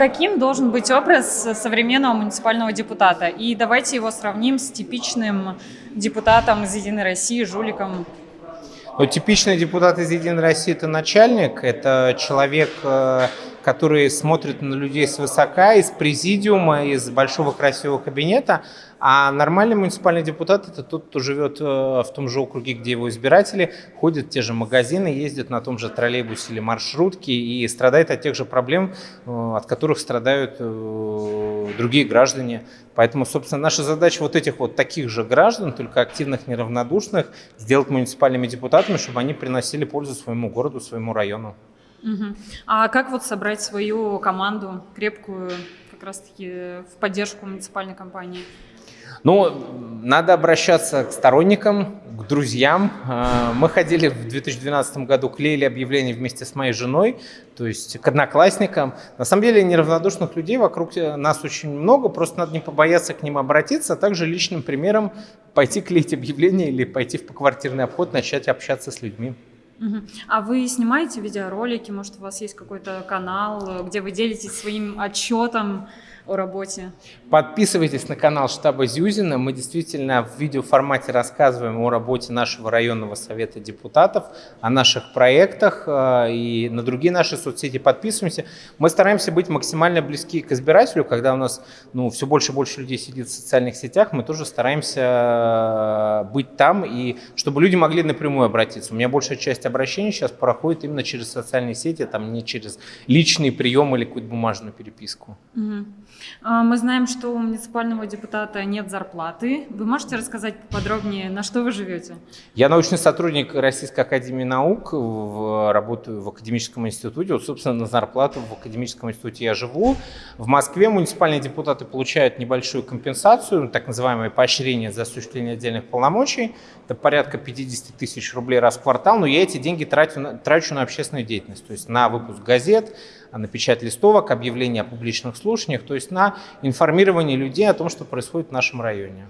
каким должен быть образ современного муниципального депутата? И давайте его сравним с типичным депутатом из «Единой России», жуликом. Ну, типичный депутат из «Единой России» – это начальник, это человек, который смотрит на людей свысока, из президиума, из большого красивого кабинета, а нормальный муниципальный депутат – это тот, кто живет э, в том же округе, где его избиратели, ходит в те же магазины, ездит на том же троллейбусе или маршрутке и страдает от тех же проблем, э, от которых страдают э, другие граждане. Поэтому, собственно, наша задача вот этих вот таких же граждан, только активных, неравнодушных, сделать муниципальными депутатами, чтобы они приносили пользу своему городу, своему району. Угу. А как вот собрать свою команду крепкую, как раз-таки в поддержку муниципальной компании? Ну, надо обращаться к сторонникам, к друзьям. А, мы ходили в 2012 году, клеили объявления вместе с моей женой, то есть к одноклассникам. На самом деле неравнодушных людей вокруг нас очень много, просто надо не побояться к ним обратиться, а также личным примером пойти клеить объявления или пойти в поквартирный обход, начать общаться с людьми. А вы снимаете видеоролики, может у вас есть какой-то канал, где вы делитесь своим отчетом о работе? Подписывайтесь на канал штаба Зюзина. Мы действительно в видеоформате рассказываем о работе нашего районного совета депутатов, о наших проектах э, и на другие наши соцсети подписываемся. Мы стараемся быть максимально близки к избирателю, когда у нас ну, все больше и больше людей сидит в социальных сетях, мы тоже стараемся э, быть там, и чтобы люди могли напрямую обратиться. У меня большая часть обращений сейчас проходит именно через социальные сети, там не через личный прием или какую-то бумажную переписку. Угу. Мы знаем, что у муниципального депутата нет зарплаты. Вы можете рассказать подробнее, на что вы живете? Я научный сотрудник Российской Академии Наук, работаю в Академическом институте. Вот, собственно, на зарплату в Академическом институте я живу. В Москве муниципальные депутаты получают небольшую компенсацию, так называемое поощрение за осуществление отдельных полномочий. Это порядка 50 тысяч рублей раз в квартал, но я эти деньги трачу, трачу на общественную деятельность, то есть на выпуск газет, на печать листовок, объявления о публичных слушаниях, то есть на информирование людей о том, что происходит в нашем районе.